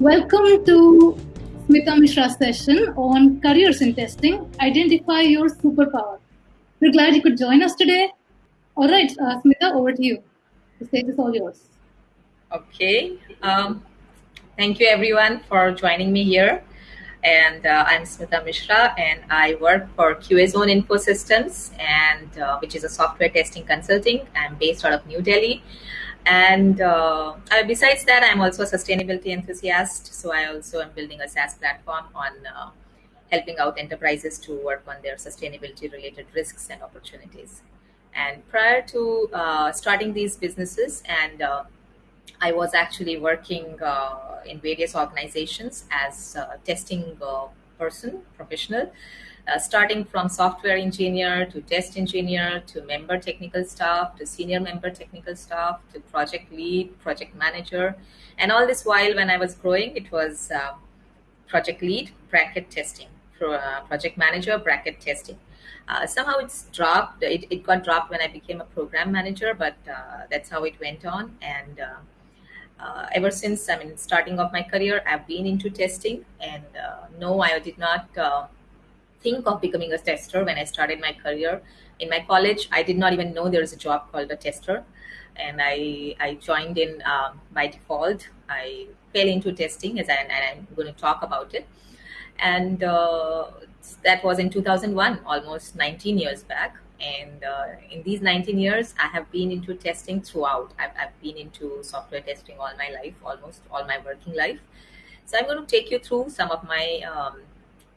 Welcome to Smita Mishra's session on careers in testing. Identify your superpower. We're glad you could join us today. All right, uh, Smita, over to you. The stage is all yours. Okay. Um, thank you, everyone, for joining me here. And uh, I'm Smita Mishra, and I work for QA Zone Infosystems, and uh, which is a software testing consulting. I'm based out of New Delhi, and uh, besides that, I'm also a sustainability enthusiast. So I also am building a SaaS platform on uh, helping out enterprises to work on their sustainability-related risks and opportunities. And prior to uh, starting these businesses and uh, I was actually working uh, in various organizations as a testing uh, person, professional, uh, starting from software engineer to test engineer to member technical staff to senior member technical staff to project lead, project manager. And all this while, when I was growing, it was uh, project lead, bracket testing, uh, project manager, bracket testing. Uh, somehow it's dropped. It, it got dropped when I became a program manager, but that's how it went on. And uh, ever since I mean starting off my career, I've been into testing, and uh, no, I did not uh, think of becoming a tester when I started my career. In my college, I did not even know there was a job called a tester, and I I joined in um, by default. I fell into testing, as I, and I'm going to talk about it, and uh, that was in 2001, almost 19 years back. And uh, in these 19 years i have been into testing throughout. I've, I've, been into software testing all my life almost all my working life. So i'm going to take you through some of my um,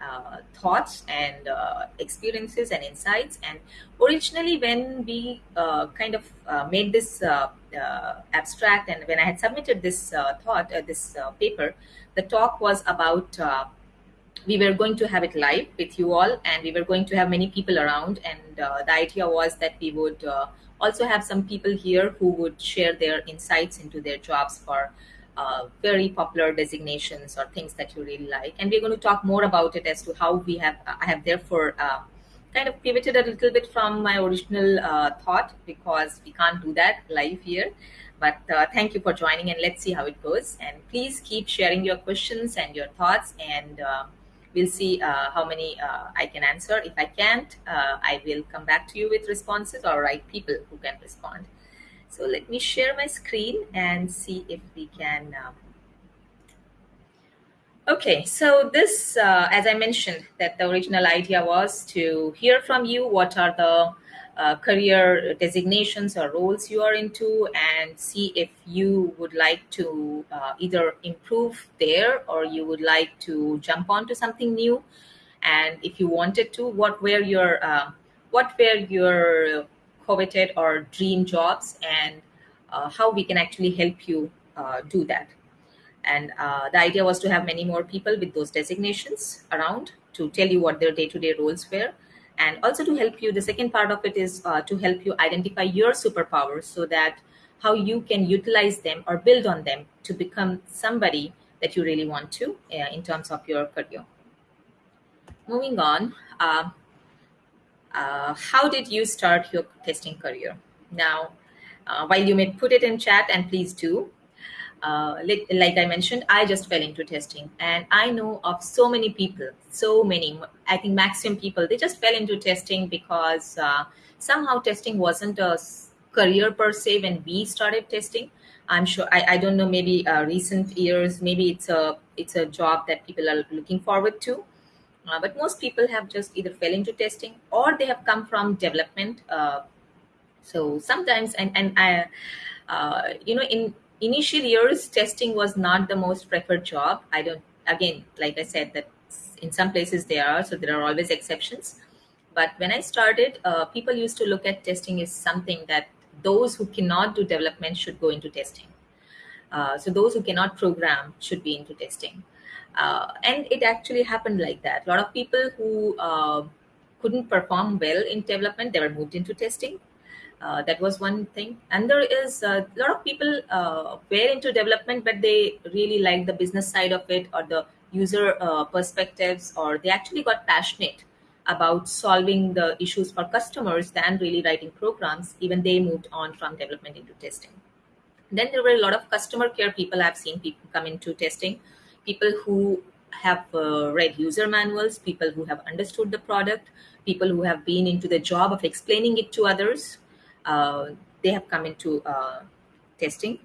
uh, thoughts and uh, experiences and insights. And originally when we uh, kind of uh, made this uh, abstract and when i had submitted this thought this paper the talk was about we were going to have it live with you all and we were going to have many people around. And uh, the idea was that we would uh, also have some people here who would share their insights into their jobs for uh, very popular designations or things that you really like and we're going to talk more about it as to how we have i have therefore uh, kind of pivoted a little bit from my original uh, thought because we can't do that live here but uh, thank you for joining and let's see how it goes and please keep sharing your questions and your thoughts and we'll see uh, how many uh, I can answer. If I can't, uh, I will come back to you with responses or write people who can respond. So let me share my screen and see if we can. Um... Okay, so this, uh, as I mentioned, that the original idea was to hear from you what are the uh, career designations or roles you are into and see if you would like to uh, either improve there or you would like to jump onto something new and if you wanted to what were your uh, what were your coveted or dream jobs and uh, how we can actually help you uh, do that. And uh, the idea was to have many more people with those designations around to tell you what their day-to-day roles were. And also to help you the second part of it is uh, to help you identify your superpowers so that how you can utilize them or build on them to become somebody that you really want to uh, in terms of your career. Moving on uh, uh how did you start your testing career now uh, while you may put it in chat and please do uh, like, I mentioned, I just fell into testing, and I know of so many people, so many. I think maximum people they just fell into testing because uh, somehow testing wasn't a career per se when we started testing. I'm sure I, I don't know maybe uh, recent years maybe it's a it's a job that people are looking forward to, uh, but most people have just either fell into testing or they have come from development. Uh, so sometimes and and I, uh, you know in initial years testing was not the most preferred job. I don't again like i said that in some places there are so there are always exceptions. But when i started uh, people used to look at testing as something that those who cannot do development should go into testing. Uh, so those who cannot program should be into testing uh, and it actually happened like that a lot of people who uh, couldn't perform well in development they were moved into testing uh, that was one thing. And there is a lot of people uh, were into development, but they really like the business side of it or the user uh, perspectives, or they actually got passionate about solving the issues for customers than really writing programs. Even they moved on from development into testing. Then there were a lot of customer care people I've seen people come into testing. People who have uh, read user manuals, people who have understood the product, people who have been into the job of explaining it to others. Uh, they have come into uh, testing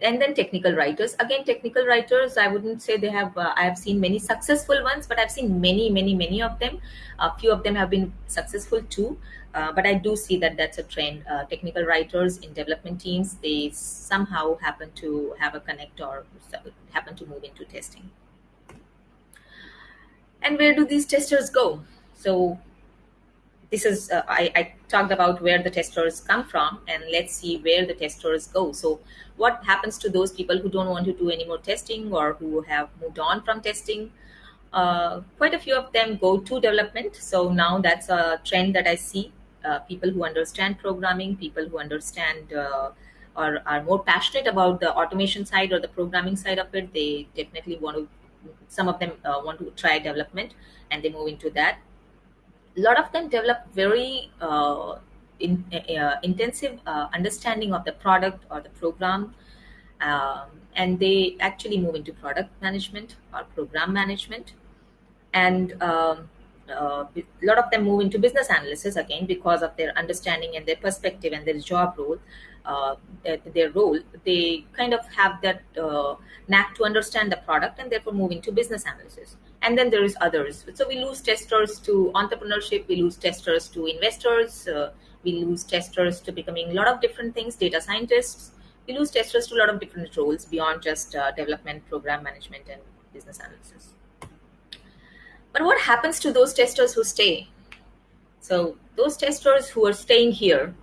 and then technical writers. Again technical writers i wouldn't say they have uh, i have seen many successful ones but i've seen many many many of them. A few of them have been successful too uh, but i do see that that's a trend. Uh, technical writers in development teams they somehow happen to have a connect or happen to move into testing. And where do these testers go? So this is uh, I, I, talked about where the testers come from and let's see where the testers go. So what happens to those people who don't want to do any more testing or who have moved on from testing? Uh, quite a few of them go to development. So now that's a trend that i see. Uh, people who understand programming people who understand uh, or are more passionate about the automation side or the programming side of it they definitely want to some of them uh, want to try development and they move into that a lot of them develop very uh, in, uh, intensive uh, understanding of the product or the program um, and they actually move into product management or program management. And um, uh, a lot of them move into business analysis again because of their understanding and their perspective and their job role uh, their role they kind of have that uh, knack to understand the product and therefore move into business analysis. And then there is others. So we lose testers to entrepreneurship we lose testers to investors uh, we lose testers to becoming a lot of different things data scientists. We lose testers to a lot of different roles beyond just uh, development program management and business analysis. But what happens to those testers who stay? So those testers who are staying here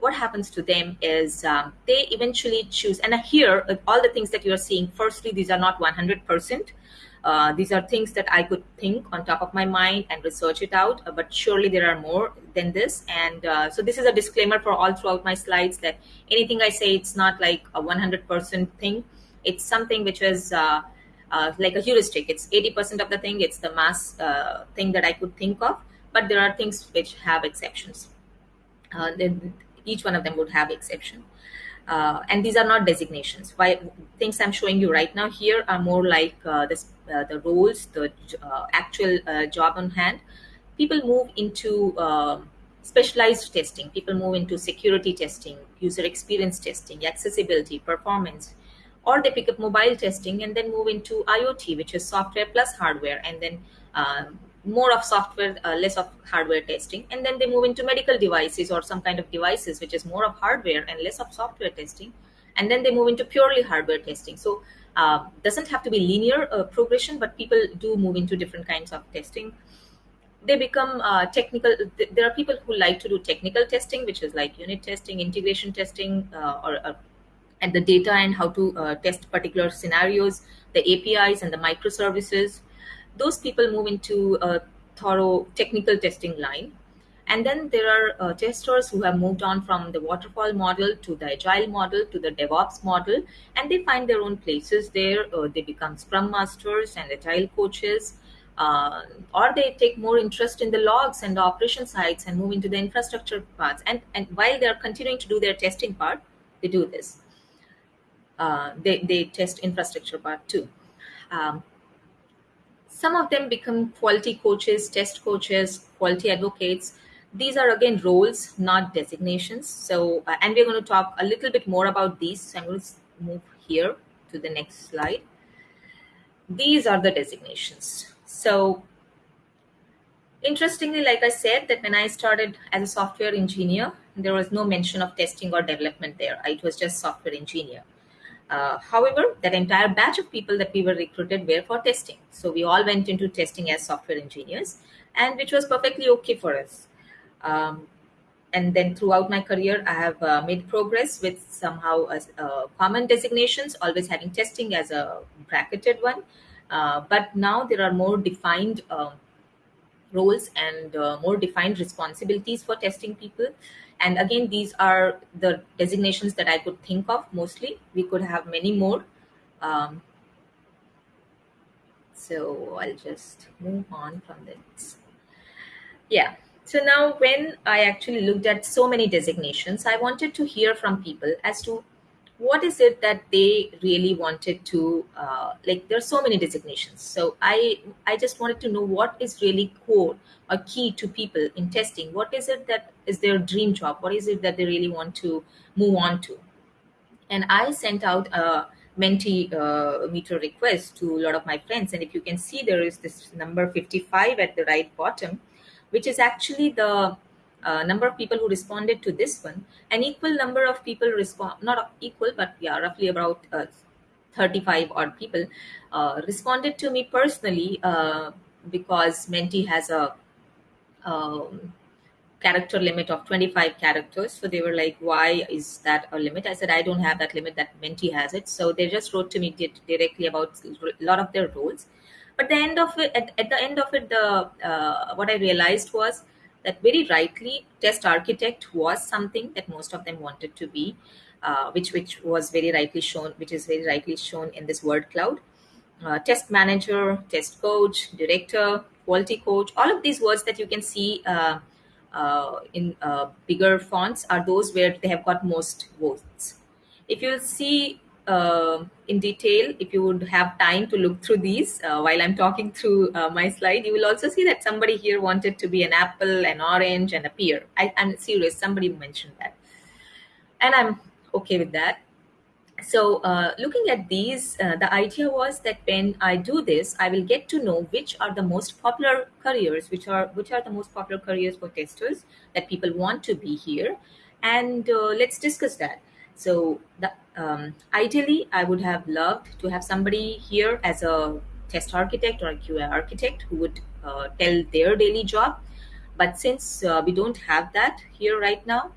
what happens to them is um, they eventually choose and here all the things that you are seeing firstly these are not 100% uh, these are things that I could think on top of my mind and research it out, uh, but surely there are more than this. And uh, so this is a disclaimer for all throughout my slides that anything I say, it's not like a 100% thing. It's something which is uh, uh, like a heuristic. It's 80% of the thing. It's the mass thing that I could think of, but there are things which have exceptions. then each one of them would have exception. Uh, and these are not designations. Why things I'm showing you right now here are more like uh, this, uh, the roles, the uh, actual uh, job on hand. People move into um, specialized testing. People move into security testing, user experience testing, accessibility, performance, or they pick up mobile testing and then move into IoT, which is software plus hardware, and then um, more of software, uh, less of hardware testing, and then they move into medical devices or some kind of devices, which is more of hardware and less of software testing, and then they move into purely hardware testing. So uh, doesn't have to be linear uh, progression, but people do move into different kinds of testing. They become uh, technical. Th- there are people who like to do technical testing, which is like unit testing, integration testing, uh, or uh, and the data and how to test particular scenarios, the APIs and the microservices those people move into a thorough technical testing line. And then there are uh, testers who have moved on from the waterfall model to the agile model to the DevOps model, and they find their own places there. Uh, they become scrum masters and agile coaches, uh, or they take more interest in the logs and the operation sites and move into the infrastructure parts. And, and while they are continuing to do their testing part, they do this. Uh, they, they test infrastructure part too. Um, some of them become quality coaches, test coaches, quality advocates. These are again roles, not designations. So, uh, and we're going to talk a little bit more about these. So I'm going to move here to the next slide. These are the designations. So, interestingly, like I said, that when I started as a software engineer, there was no mention of testing or development there. It was just software engineer. Uh, however, that entire batch of people that we were recruited were for testing. So we all went into testing as software engineers, and which was perfectly okay for us. Um, and then throughout my career, I have uh, made progress with somehow uh, common designations, always having testing as a bracketed one. Uh, but now there are more defined um, roles and uh, more defined responsibilities for testing people and again these are the designations that i could think of mostly. We could have many more. Um, so i'll just move on from this. Yeah. So now when i actually looked at so many designations i wanted to hear from people as to what is it that they really wanted to uh, like are so many designations. So i i just wanted to know what is really core or key to people in testing. What is it that is their dream job? What is it that they really want to move on to? And i sent out a Menti uh, meter request to a lot of my friends. And if you can see there is this number 55 at the right bottom which is actually the uh, number of people who responded to this one. An equal number of people respond not equal but yeah roughly about uh, 35 odd people uh, responded to me personally uh, because menti has a um, character limit of 25 characters. So they were like why is that a limit? I said i don't have that limit that menti has it. So they just wrote to me directly about a lot of their roles. But the end of it at, at the end of it the uh, what i realized was that very rightly test architect was something that most of them wanted to be uh, which which was very rightly shown which is very rightly shown in this word cloud. Uh, test manager test coach director quality coach all of these words that you can see uh, uh in uh, bigger fonts are those where they have got most votes. If you see uh, in detail, if you would have time to look through these uh, while I'm talking through uh, my slide, you will also see that somebody here wanted to be an apple, an orange, and a pear. I, am serious, somebody mentioned that. And I'm okay with that. So uh, looking at these, uh, the idea was that when I do this, I will get to know which are the most popular careers, which are which are the most popular careers for testers that people want to be here. And uh, let's discuss that. So the, um, ideally, I would have loved to have somebody here as a test architect or a QA architect who would uh, tell their daily job. But since uh, we don't have that here right now,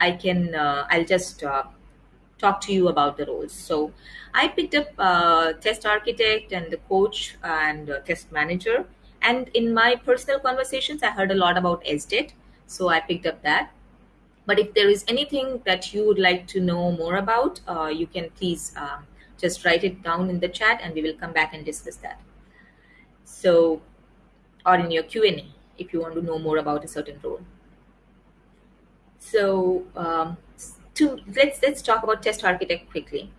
I can uh, I'll just uh, talk to you about the roles. So I picked up uh, test architect and the coach and uh, test manager. And in my personal conversations, I heard a lot about SDET. So I picked up that. But if there is anything that you would like to know more about, uh, you can please um, just write it down in the chat and we will come back and discuss that. So, or in your Q&A if you want to know more about a certain role. So, um, to let's let's talk about test architect quickly.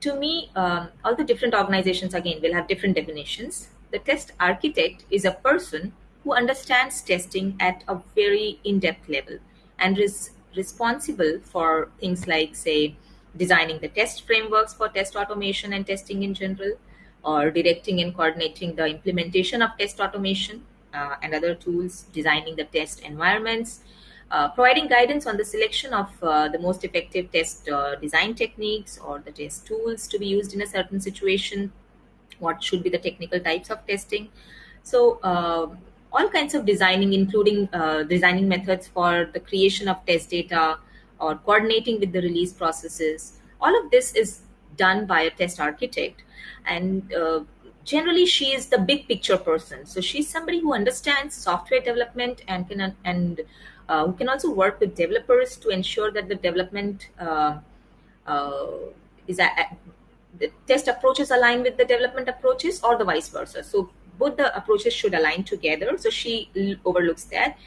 To me, um, all the different organizations again will have different definitions. The test architect is a person who understands testing at a very in-depth level and is responsible for things like, say, designing the test frameworks for test automation and testing in general, or directing and coordinating the implementation of test automation uh, and other tools, designing the test environments, uh, providing guidance on the selection of uh, the most effective test uh, design techniques or the test tools to be used in a certain situation, what should be the technical types of testing. So uh, all kinds of designing, including uh, designing methods for the creation of test data or coordinating with the release processes. All of this is done by a test architect. And uh, generally, she is the big picture person. So she's somebody who understands software development and can and uh, who can also work with developers to ensure that the development uh, uh, is a, the test approaches align with the development approaches or the vice versa. So both the approaches should align together. So she overlooks that.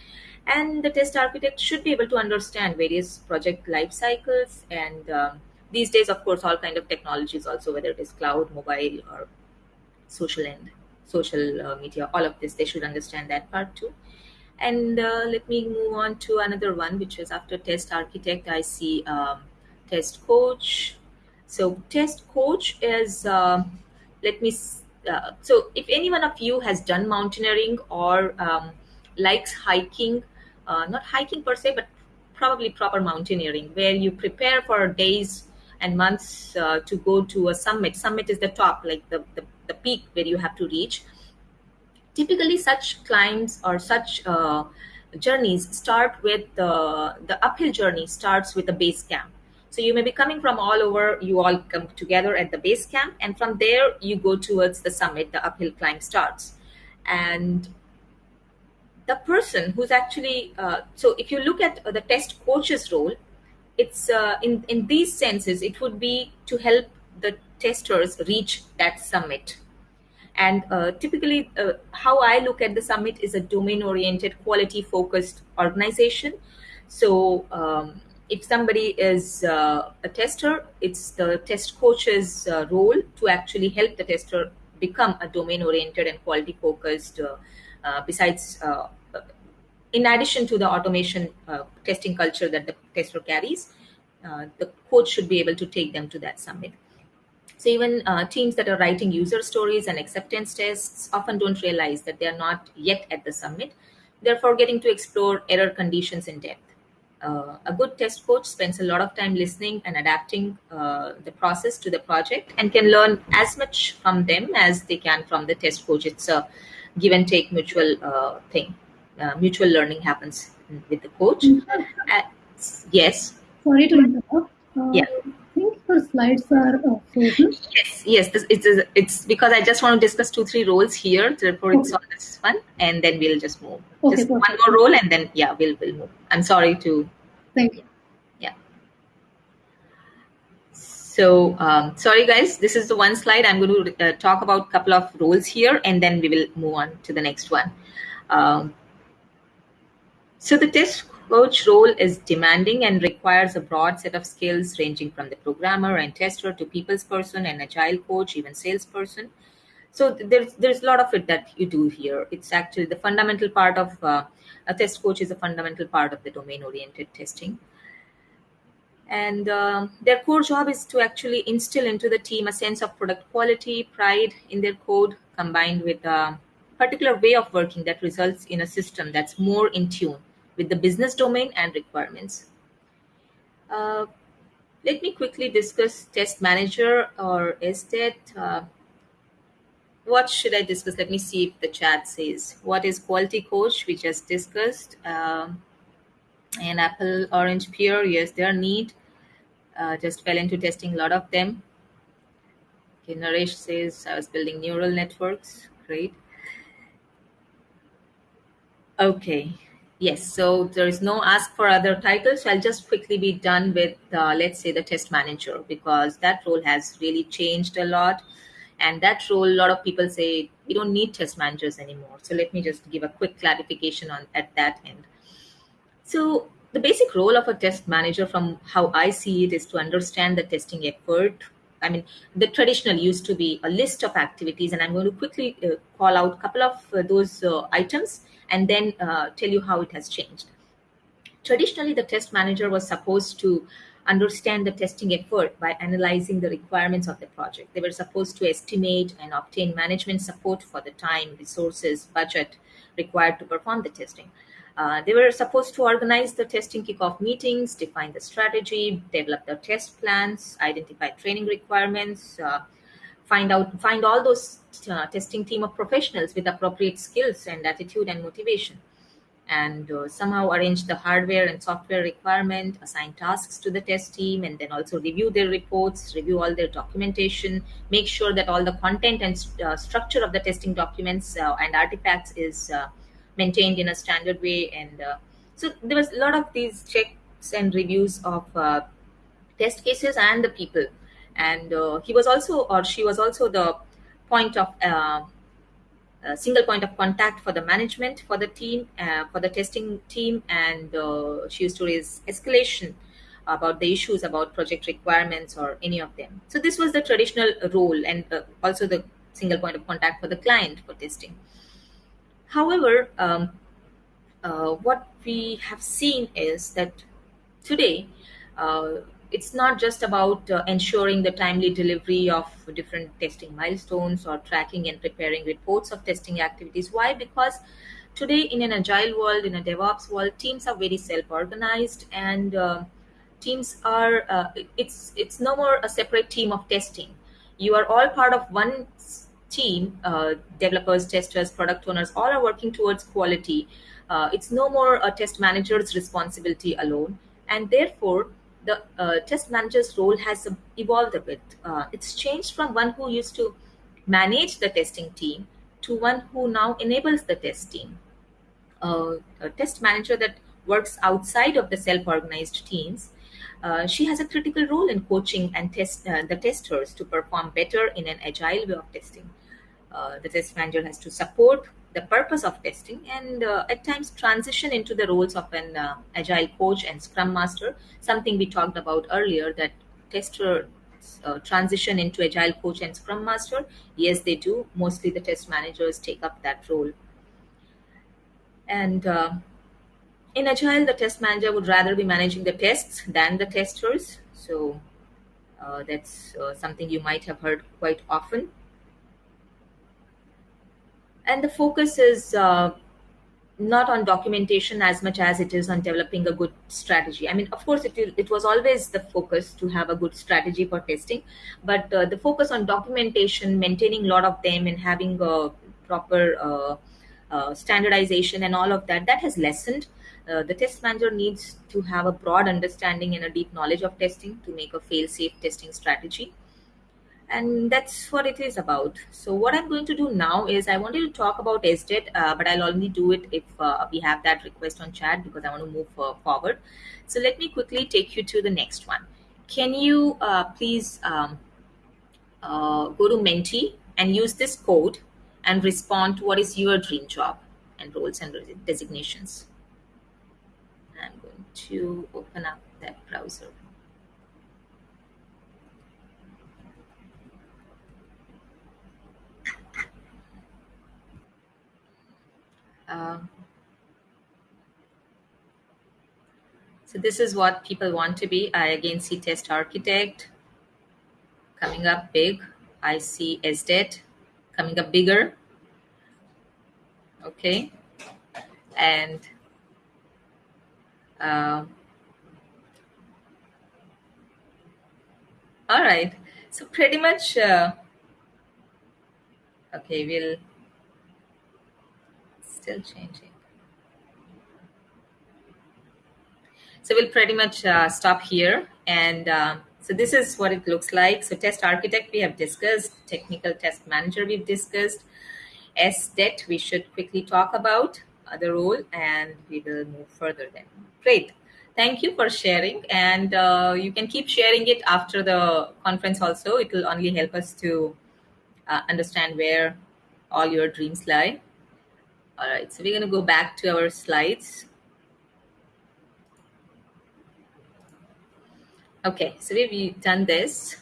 And the test architect should be able to understand various project life cycles. And um, these days, of course, all kind of technologies also, whether it is cloud, mobile, or social and social uh, media, all of this, they should understand that part too. And uh, let me move on to another one, which is after test architect, I see um, test coach. So test coach is, uh, let me uh, so if any one of you has done mountaineering or um, likes hiking, uh, not hiking per se, but probably proper mountaineering, where you prepare for days and months uh, to go to a summit. Summit is the top, like the, the, the peak where you have to reach. Typically, such climbs or such uh, journeys start with the, the uphill journey starts with a base camp so you may be coming from all over, you all come together at the base camp, and from there you go towards the summit, the uphill climb starts. And the person who's actually, uh, so if you look at the test coach's role, it's uh, in, in these senses, it would be to help the testers reach that summit. And uh, typically, uh, how I look at the summit is a domain oriented, quality focused organization. So, um, if somebody is uh, a tester, it's the test coach's uh, role to actually help the tester become a domain oriented and quality focused. Uh, uh besides, uh, in addition to the automation uh, testing culture that the tester carries, the coach should be able to take them to that summit. So even teams that are writing user stories and acceptance tests often don't realize that they are not yet at the summit. Therefore, getting to explore error conditions in depth uh, a good test coach spends a lot of time listening and adapting uh, the process to the project and can learn as much from them as they can from the test coach. It's a give and take mutual uh, thing. Uh, mutual learning happens with the coach. Mm-hmm. Uh, yes. Sorry to interrupt. Uh, yeah. Think your slides are frozen. Yes, yes. This, it's it's because I just want to discuss two three roles here. Therefore, okay. it's on this one, and then we'll just move. Okay, just perfect. one more role, and then yeah, we'll we'll move. I'm sorry to Thank you. Yeah. So um, sorry guys, this is the one slide. I'm going to uh, talk about a couple of roles here and then we will move on to the next one. Um, so the test coach role is demanding and requires a broad set of skills ranging from the programmer and tester to people's person and agile coach, even salesperson. So there's there's a lot of it that you do here. It's actually the fundamental part of uh, a test coach is a fundamental part of the domain oriented testing. And uh, their core job is to actually instill into the team a sense of product quality, pride in their code, combined with a particular way of working that results in a system that's more in tune with the business domain and requirements. Uh, let me quickly discuss test manager or SDET. Uh, what should I discuss? Let me see if the chat says. What is quality coach? We just discussed. Um, and Apple Orange Peer, yes, they are neat. Uh, just fell into testing a lot of them. Okay, Naresh says, I was building neural networks. Great. Okay. Yes, so there is no ask for other titles. So I'll just quickly be done with, uh, let's say, the test manager because that role has really changed a lot. And that role a lot of people say we don't need test managers anymore. So let me just give a quick clarification on at that end. So the basic role of a test manager from how i see it is to understand the testing effort i mean the traditional used to be a list of activities and i'm going to quickly uh, call out a couple of uh, those uh, items and then uh, tell you how it has changed traditionally the test manager was supposed to understand the testing effort by analyzing the requirements of the project. They were supposed to estimate and obtain management support for the time, resources, budget required to perform the testing. Uh, they were supposed to organize the testing kickoff meetings, define the strategy, develop the test plans, identify training requirements, uh, find out find all those uh, testing team of professionals with appropriate skills and attitude and motivation. And uh, somehow arrange the hardware and software requirement, assign tasks to the test team, and then also review their reports, review all their documentation, make sure that all the content and uh, structure of the testing documents and artifacts is maintained in a standard way. And uh, so there was a lot of these checks and reviews of uh, test cases and the people. And he was also, or she was also the point of a single point of contact for the management for the team uh, for the testing team and uh, she used to raise escalation about the issues about project requirements or any of them so this was the traditional role and uh, also the single point of contact for the client for testing however um, uh, what we have seen is that today uh, it's not just about uh, ensuring the timely delivery of different testing milestones or tracking and preparing reports of testing activities. Why? Because today in an agile world, in a DevOps world, teams are very self-organized and uh, teams are uh, it's it's no more a separate team of testing. You are all part of one team. Uh, developers, testers, product owners, all are working towards quality. Uh, it's no more a test manager's responsibility alone, and therefore the uh, test manager's role has evolved a bit. Uh, it's changed from one who used to manage the testing team to one who now enables the test team. Uh, a test manager that works outside of the self-organized teams, uh, she has a critical role in coaching and test uh, the testers to perform better in an agile way of testing. Uh, the test manager has to support the purpose of testing and uh, at times transition into the roles of an uh, agile coach and scrum master. Something we talked about earlier that tester uh, transition into agile coach and scrum master. Yes they do. Mostly the test managers take up that role. And uh, in agile the test manager would rather be managing the tests than the testers. So that's something you might have heard quite often and the focus is uh, not on documentation as much as it is on developing a good strategy. I mean, of course, it, it was always the focus to have a good strategy for testing, but uh, the focus on documentation, maintaining a lot of them, and having a proper uh, uh, standardization and all of that, that has lessened. Uh, the test manager needs to have a broad understanding and a deep knowledge of testing to make a fail-safe testing strategy and that's what it is about. So what I'm going to do now is I wanted to talk about SDET, uh, but I'll only do it if uh, we have that request on chat because I want to move uh, forward. So let me quickly take you to the next one. Can you uh, please um, uh, go to Menti and use this code and respond to what is your dream job and roles and designations. I'm going to open up that browser. Um, so this is what people want to be. I again see test architect coming up big. I see SDET coming up bigger. Okay. And uh, all right. So pretty much, uh, okay, we'll still changing. So we'll pretty much uh, stop here. And uh, so this is what it looks like. So test architect we have discussed, technical test manager we've discussed, SDET we should quickly talk about uh, the role and we will move further then. Great. Thank you for sharing and uh, you can keep sharing it after the conference also. It will only help us to uh, understand where all your dreams lie. All right, so we're going to go back to our slides. Okay, so we've done this.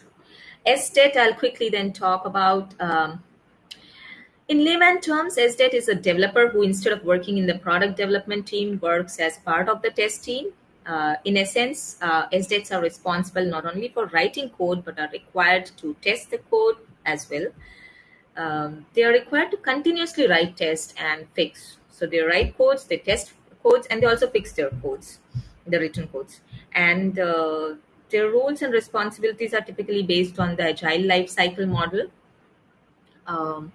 SDET, I'll quickly then talk about. Um, in layman terms, SDET is a developer who, instead of working in the product development team, works as part of the test team. Uh, in essence, uh, SDETs are responsible not only for writing code, but are required to test the code as well um, they are required to continuously write tests and fix. So they write codes, they test codes, and they also fix their codes, the written codes. And uh, their roles and responsibilities are typically based on the agile life cycle model. Um,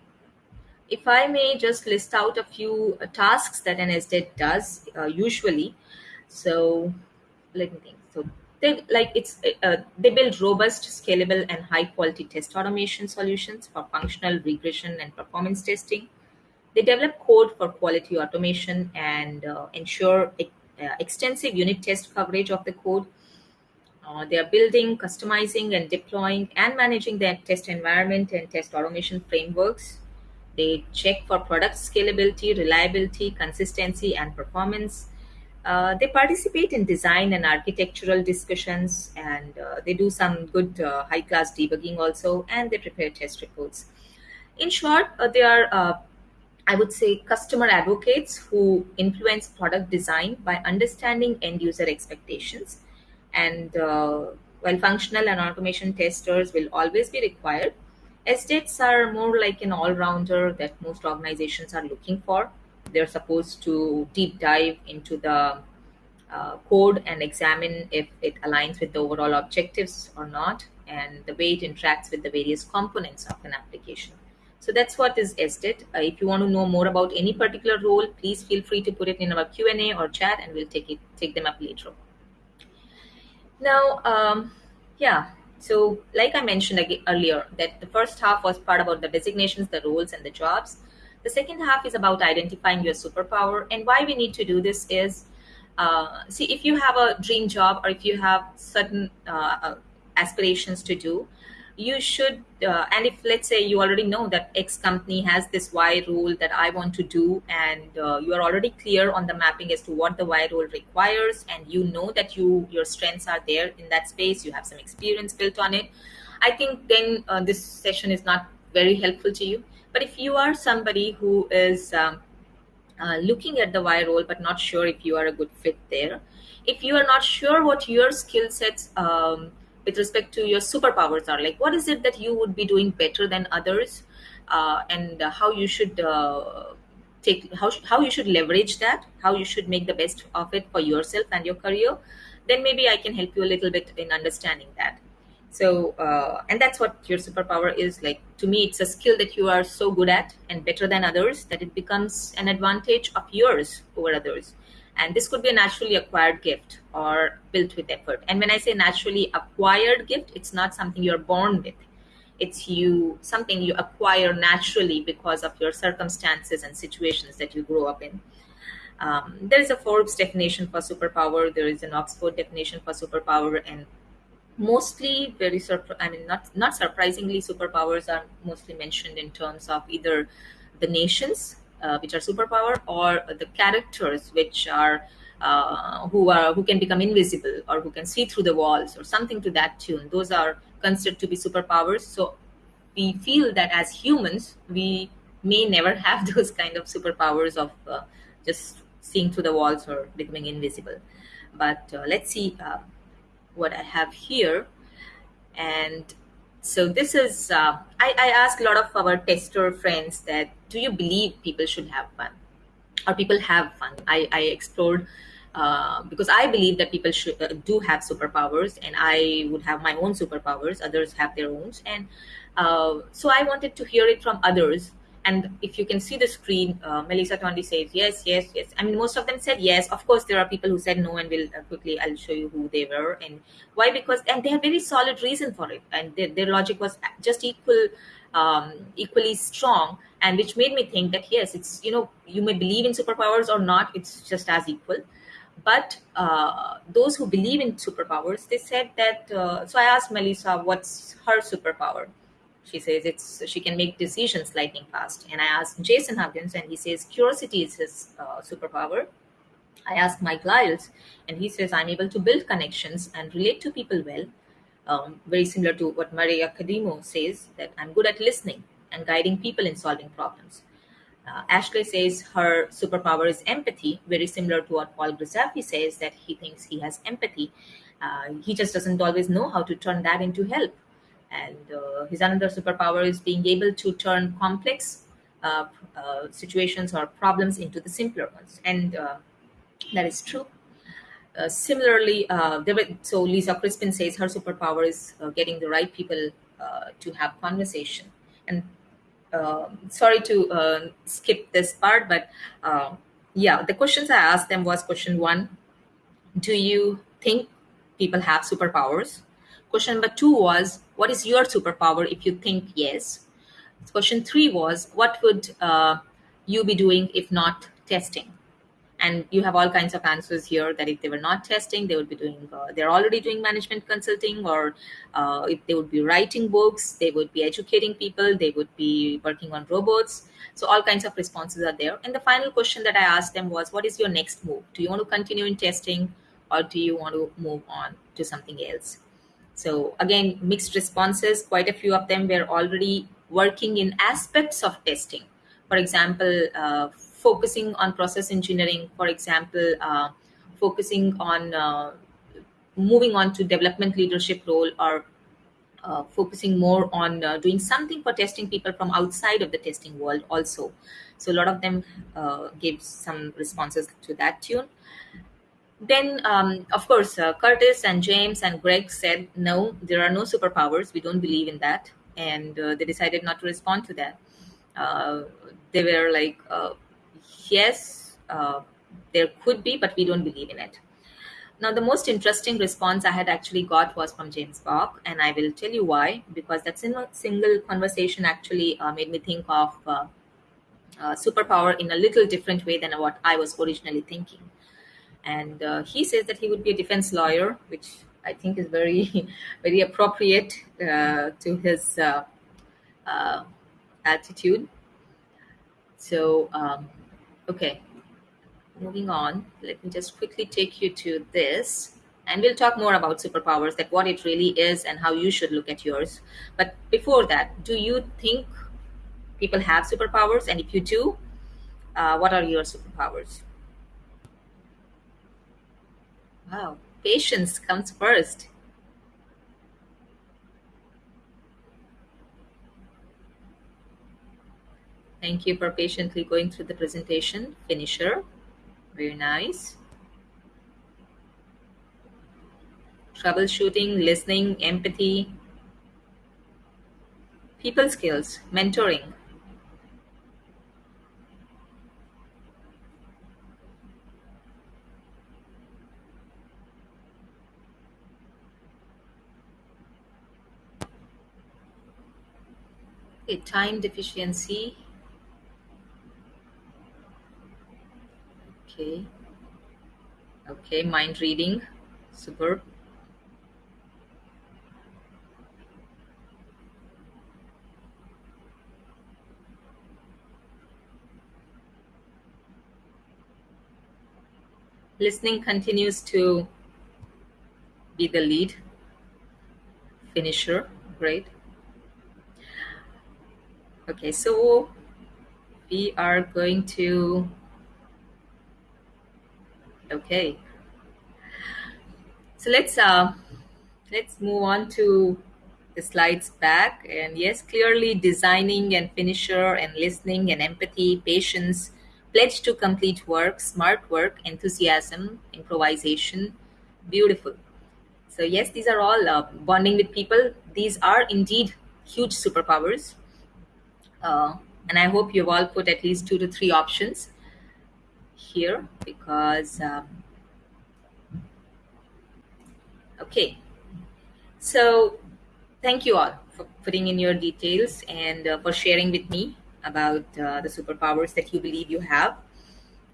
if I may just list out a few uh, tasks that an SDET does uh, usually. So let me think. So they like it's uh, they build robust scalable and high quality test automation solutions for functional regression and performance testing. They develop code for quality automation and uh, ensure uh, extensive unit test coverage of the code. Uh, they are building customizing and deploying and managing their test environment and test automation frameworks. They check for product scalability reliability consistency and performance uh, they participate in design and architectural discussions, and uh, they do some good uh, high class debugging also, and they prepare test reports. In short, uh, they are, uh, I would say, customer advocates who influence product design by understanding end user expectations. And while functional and automation testers will always be required, SDETs are more like an all rounder that most organizations are looking for they're supposed to deep dive into the uh, code and examine if it aligns with the overall objectives or not and the way it interacts with the various components of an application. So that's what is SDET. Uh, if you want to know more about any particular role, please feel free to put it in our Q&A or chat and we'll take it take them up later. Now, um, yeah, so like I mentioned earlier, that the first half was part about the designations, the roles, and the jobs. The second half is about identifying your superpower. And why we need to do this is uh, see, if you have a dream job or if you have certain uh, uh aspirations to do, you should uh, and if let's say you already know that x company has this y rule that i want to do and uh, you are already clear on the mapping as to what the y rule requires and you know that you your strengths are there in that space you have some experience built on it i think then uh, this session is not very helpful to you but if you are somebody who is um, uh, looking at the y role but not sure if you are a good fit there if you are not sure what your skill sets um, with respect to your superpowers are like what is it that you would be doing better than others uh, and how you should uh, take how, how you should leverage that how you should make the best of it for yourself and your career then maybe i can help you a little bit in understanding that so uh, and that's what your superpower is like to me it's a skill that you are so good at and better than others that it becomes an advantage of yours over others. And this could be a naturally acquired gift or built with effort. And when i say naturally acquired gift it's not something you're born with. It's you something you acquire naturally because of your circumstances and situations that you grow up in. Um, there is a forbes definition for superpower. There is an oxford definition for superpower. And mostly very surpri- i mean not not surprisingly superpowers are mostly mentioned in terms of either the nations uh, which are superpower, or the characters which are uh, who are who can become invisible or who can see through the walls or something to that tune. Those are considered to be superpowers. So we feel that as humans we may never have those kind of superpowers of uh, just seeing through the walls or becoming invisible. But uh, let's see uh, what I have here. And so this is uh, I, I ask a lot of our tester friends that do you believe people should have fun? Or people have fun? I, I explored uh, because i believe that people should uh, do have superpowers and i would have my own superpowers. Others have their own. And uh, so i wanted to hear it from others and if you can see the screen, uh, Melissa Tondi says yes, yes, yes. I mean, most of them said yes. Of course, there are people who said no, and will uh, quickly I'll show you who they were and why. Because and they have very solid reason for it, and their, their logic was just equal, um, equally strong, and which made me think that yes, it's you know you may believe in superpowers or not, it's just as equal. But uh, those who believe in superpowers, they said that. Uh, so I asked Melissa, what's her superpower? She says it's she can make decisions lightning fast. And I asked Jason Huggins, and he says curiosity is his uh, superpower. I asked Mike Lyles, and he says I'm able to build connections and relate to people well. Um, very similar to what Maria Kedemo says that I'm good at listening and guiding people in solving problems. Uh, Ashley says her superpower is empathy, very similar to what Paul Grizzaffi says that he thinks he has empathy. Uh, he just doesn't always know how to turn that into help and uh, his another superpower is being able to turn complex uh, uh, situations or problems into the simpler ones and that is true uh, similarly, uh, so Lisa Crispin says her superpower is uh, getting the right people to have conversation. And um, sorry to skip this part, but yeah, the questions I asked them was question one: Do you think people have superpowers? Question number two was, what is your superpower if you think yes? Question three was, what would uh, you be doing if not testing? And you have all kinds of answers here that if they were not testing, they would be doing, uh, they're already doing management consulting, or uh, if they would be writing books, they would be educating people, they would be working on robots. So all kinds of responses are there. And the final question that I asked them was, what is your next move? Do you want to continue in testing or do you want to move on to something else? So again, mixed responses. Quite a few of them were already working in aspects of testing. For example, uh, focusing on process engineering. For example, uh, focusing on uh, moving on to development leadership role or uh, focusing more on uh, doing something for testing people from outside of the testing world also. So a lot of them uh, gave some responses to that tune then um, of course uh, curtis and james and greg said no there are no superpowers. We don't believe in that. And uh, they decided not to respond to that. Uh, they were like uh, yes uh, there could be but we don't believe in it. Now the most interesting response i had actually got was from james bach and i will tell you why because that single, conversation actually uh, made me think of superpower in a little different way than what i was originally thinking and uh, he says that he would be a defense lawyer, which I think is very, very appropriate uh, to his uh, uh, attitude. So, um, okay, moving on. Let me just quickly take you to this. And we'll talk more about superpowers that what it really is and how you should look at yours. But before that do you think people have superpowers? And if you do uh, what are your superpowers wow patience comes first. Thank you for patiently going through the presentation finisher. Very nice. Troubleshooting, listening, empathy, people skills, mentoring. Okay, time deficiency. Okay. Okay, mind reading. Superb. listening continues to be the lead finisher great okay so we are going to okay so let's uh let's move on to the slides back and yes clearly designing and finisher and listening and empathy patience pledge to complete work, smart work, enthusiasm, improvisation. Beautiful. So, yes, these are all uh, bonding with people. These are indeed huge superpowers. Uh, and I hope you've all put at least two to three options here because, um, okay. So, thank you all for putting in your details and uh, for sharing with me about uh, the superpowers that you believe you have.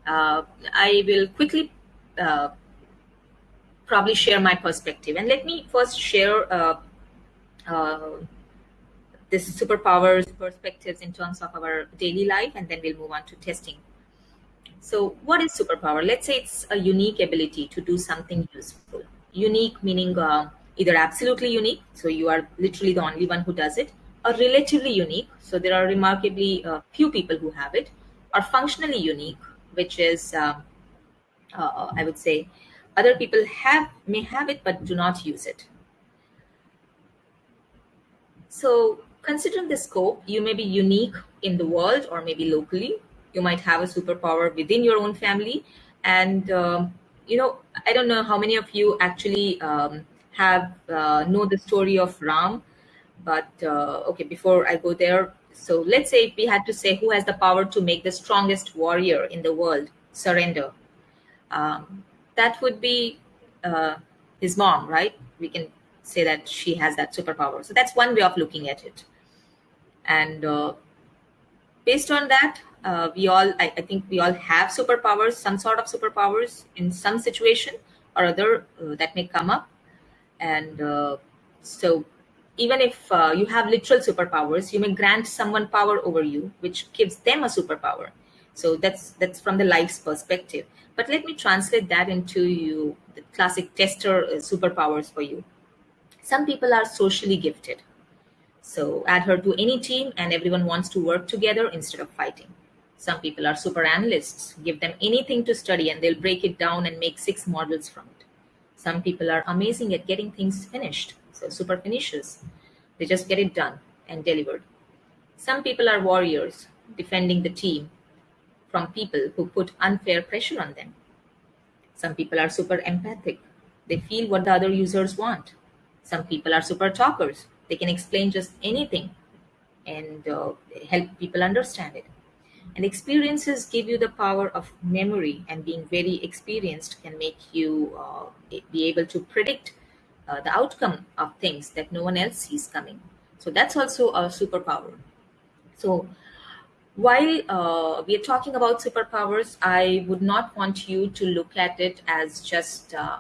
Uh, I will quickly uh, probably share my perspective. And let me first share uh, uh, this superpowers perspectives in terms of our daily life, and then we'll move on to testing. So, what is superpower? Let's say it's a unique ability to do something useful. Unique meaning uh, either absolutely unique, so you are literally the only one who does it, or relatively unique, so there are remarkably uh, few people who have it, are functionally unique, which is, um, uh, I would say, other people have may have it but do not use it. So, considering the scope, you may be unique in the world or maybe locally. You might have a superpower within your own family, and um, you know, I don't know how many of you actually um, have uh, know the story of Ram but uh, okay, before I go there, so let's say if we had to say who has the power to make the strongest warrior in the world surrender, um, that would be uh, his mom, right? We can say that she has that superpower. So that's one way of looking at it. And uh, based on that, uh, we all, I, I, think we all have superpowers, some sort of superpowers in some situation or other uh, that may come up. And uh, so even if uh, you have literal superpowers you may grant someone power over you which gives them a superpower. So that's that's from the life's perspective. But let me translate that into you the classic tester uh, superpowers for you. Some people are socially gifted so add her to any team and everyone wants to work together instead of fighting some people are super analysts give them anything to study and they'll break it down and make six models from it some people are amazing at getting things finished so super finishers. They just get it done and delivered. Some people are warriors, defending the team from people who put unfair pressure on them. Some people are super empathic. They feel what the other users want. Some people are super talkers. They can explain just anything and uh, help people understand it. And experiences give you the power of memory, and being very experienced can make you uh, be able to predict uh, the outcome of things that no one else sees coming. So that's also a superpower. So while uh, we are talking about superpowers, I would not want you to look at it as just uh,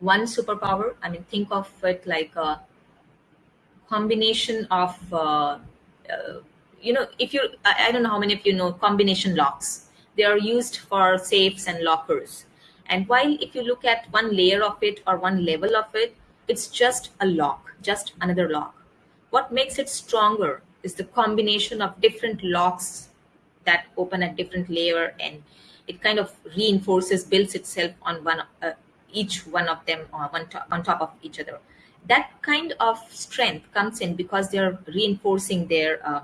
one superpower. I mean, think of it like a combination of, uh, uh, you know, if you, I, I don't know how many of you know combination locks. They are used for safes and lockers. And while if you look at one layer of it or one level of it, it's just a lock, just another lock. What makes it stronger is the combination of different locks that open at different layer and it kind of reinforces, builds itself on one, uh, each one of them on, one top, on top of each other. That kind of strength comes in because they're reinforcing their uh,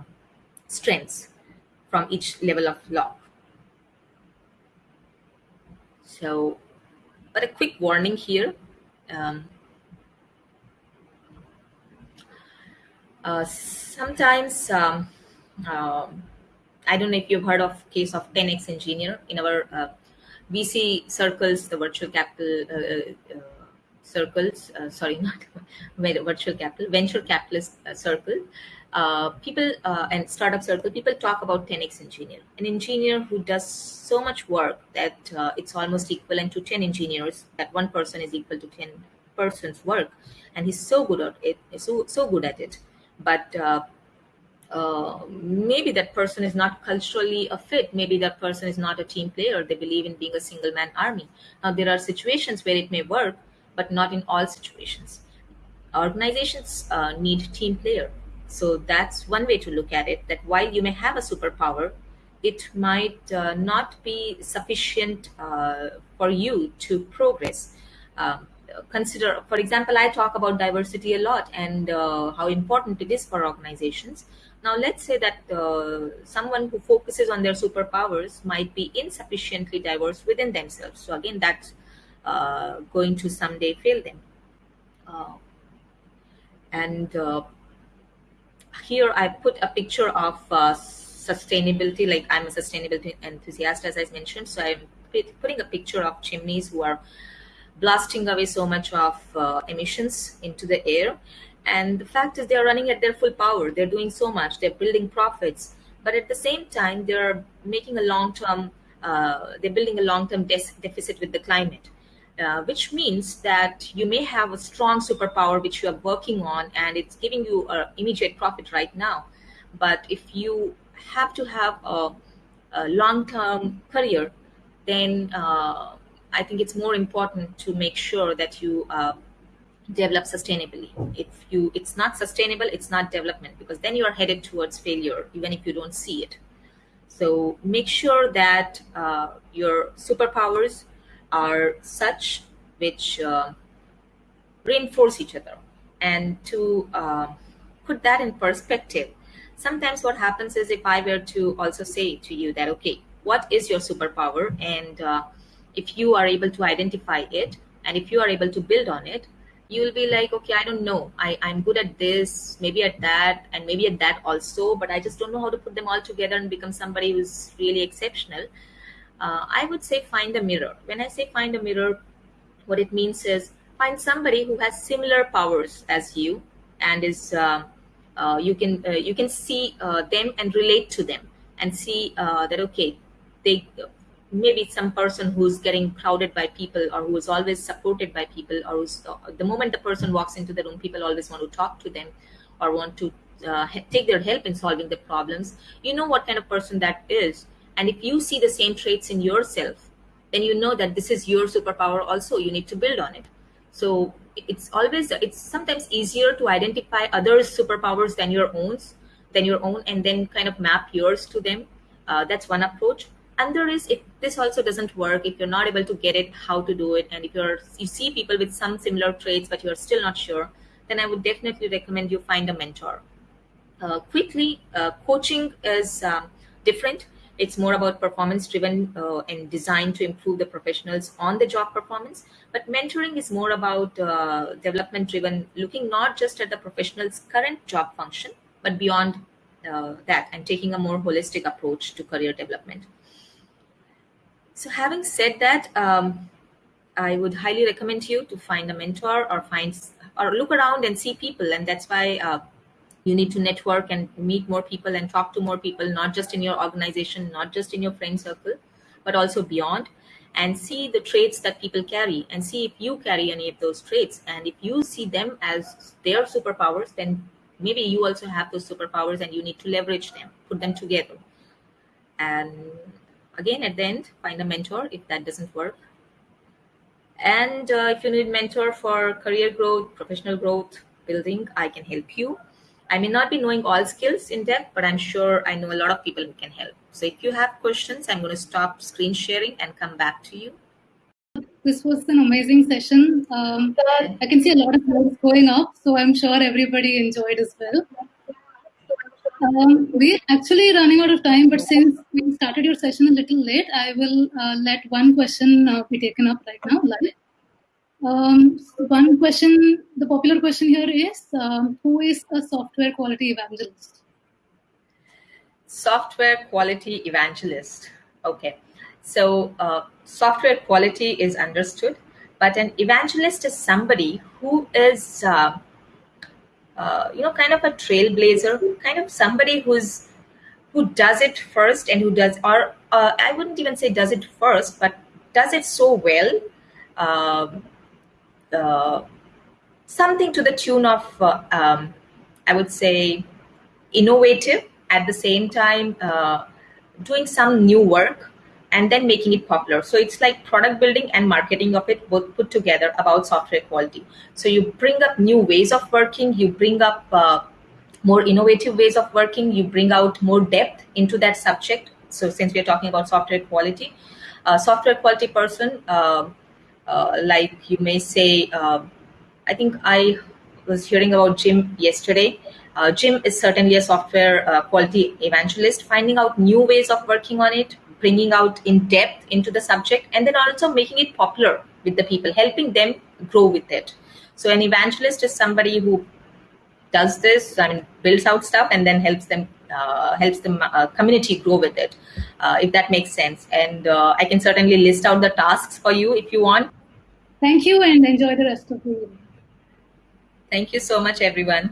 strengths from each level of lock. So, but a quick warning here. Um, uh, sometimes um, uh, I don't know if you've heard of case of 10x engineer in our uh, VC circles, the virtual capital uh, uh, circles. Uh, sorry, not virtual capital, venture capitalist uh, circle. Uh, people uh, and startup circle, people talk about 10x engineer, an engineer who does so much work that it's almost equivalent to 10 engineers. That one person is equal to 10 person's work, and he's so good at it. So so good at it, but uh, maybe that person is not culturally a fit. Maybe that person is not a team player. They believe in being a single man army. Now, there are situations where it may work, but not in all situations. Organizations uh, need team player. So that's one way to look at it. That while you may have a superpower, it might uh, not be sufficient uh, for you to progress. Um, consider, for example, I talk about diversity a lot and uh, how important it is for organizations now, let's say that uh, someone who focuses on their superpowers might be insufficiently diverse within themselves. So again, that's uh, going to someday fail them. Uh, and uh, here I put a picture of uh, sustainability, like I'm a sustainability enthusiast, as I mentioned. So I'm putting a picture of chimneys who are blasting away so much of uh, emissions into the air and the fact is, they are running at their full power. They're doing so much. They're building profits, but at the same time, they're making a long-term. Uh, they're building a long-term de- deficit with the climate, uh, which means that you may have a strong superpower which you are working on, and it's giving you an immediate profit right now. But if you have to have a, a long-term career, then uh, I think it's more important to make sure that you uh, develop sustainably if you it's not sustainable it's not development because then you are headed towards failure even if you don't see it so make sure that uh, your superpowers are such which uh, reinforce each other. And to uh, put that in perspective sometimes what happens is if i were to also say to you that okay what is your superpower? And uh, if you are able to identify it and if you are able to build on it you will be like okay i don't know. I, i'm good at this maybe at that and maybe at that also but i just don't know how to put them all together and become somebody who's really exceptional uh, i would say find a mirror. When i say find a mirror what it means is find somebody who has similar powers as you and is uh, uh, you can uh, you can see uh, them and relate to them and see uh, that okay they maybe some person who's getting crowded by people or who is always supported by people or who's, the moment the person walks into the room people always want to talk to them or want to take their help in solving the problems. You know what kind of person that is and if you see the same traits in yourself then you know that this is your superpower also you need to build on it. So it's always it's sometimes easier to identify others superpowers than your own than your own and then kind of map yours to them. Uh, that's one approach. And there is if this also doesn't work if you're not able to get it how to do it. And if you're you see people with some similar traits but you're still not sure then i would definitely recommend you find a mentor. Uh, quickly uh, coaching is um, different it's more about performance driven uh, and designed to improve the professionals on the job performance. But mentoring is more about uh, development driven looking not just at the professional's current job function but beyond uh, that and taking a more holistic approach to career development. So, having said that, um, I would highly recommend you to find a mentor or find or look around and see people, and that's why uh, you need to network and meet more people and talk to more people, not just in your organization, not just in your friend circle, but also beyond. and see the traits that people carry and see if you carry any of those traits. And if you see them as their superpowers, then maybe you also have those superpowers and you need to leverage them, put them together. And again, at the end, find a mentor if that doesn't work. And uh, if you need mentor for career growth, professional growth, building, I can help you. I may not be knowing all skills in depth, but I'm sure I know a lot of people who can help. So if you have questions, I'm going to stop screen sharing and come back to you. This was an amazing session. Um, I can see a lot of words going up, so I'm sure everybody enjoyed as well. Um, we're actually running out of time, but since we started your session a little late, I will uh, let one question uh, be taken up right now live. Um, one question, the popular question here is, um, who is a software quality evangelist? Software quality evangelist. Okay. So uh, software quality is understood, but an evangelist is somebody who is, uh, uh, you know, kind of a trailblazer, kind of somebody who's who does it first and who does, or uh, I wouldn't even say does it first, but does it so well um, something to the tune of, uh, um, I would say, innovative at the same time, uh, doing some new work and then making it popular. So it's like product building and marketing of it both put together about software quality. So you bring up new ways of working, you bring up uh, more innovative ways of working, you bring out more depth into that subject. So since we're talking about software quality, uh, software quality person uh, uh, like you may say, uh, I think I was hearing about Jim yesterday. Uh, Jim is certainly a software uh, quality evangelist, finding out new ways of working on it, bringing out in depth into the subject, and then also making it popular with the people, helping them grow with it. So, an evangelist is somebody who does this, I mean, builds out stuff and then helps them uh, helps the uh, community grow with it, uh, if that makes sense. And uh, I can certainly list out the tasks for you if you want. Thank you and enjoy the rest of the evening. Thank you so much, everyone.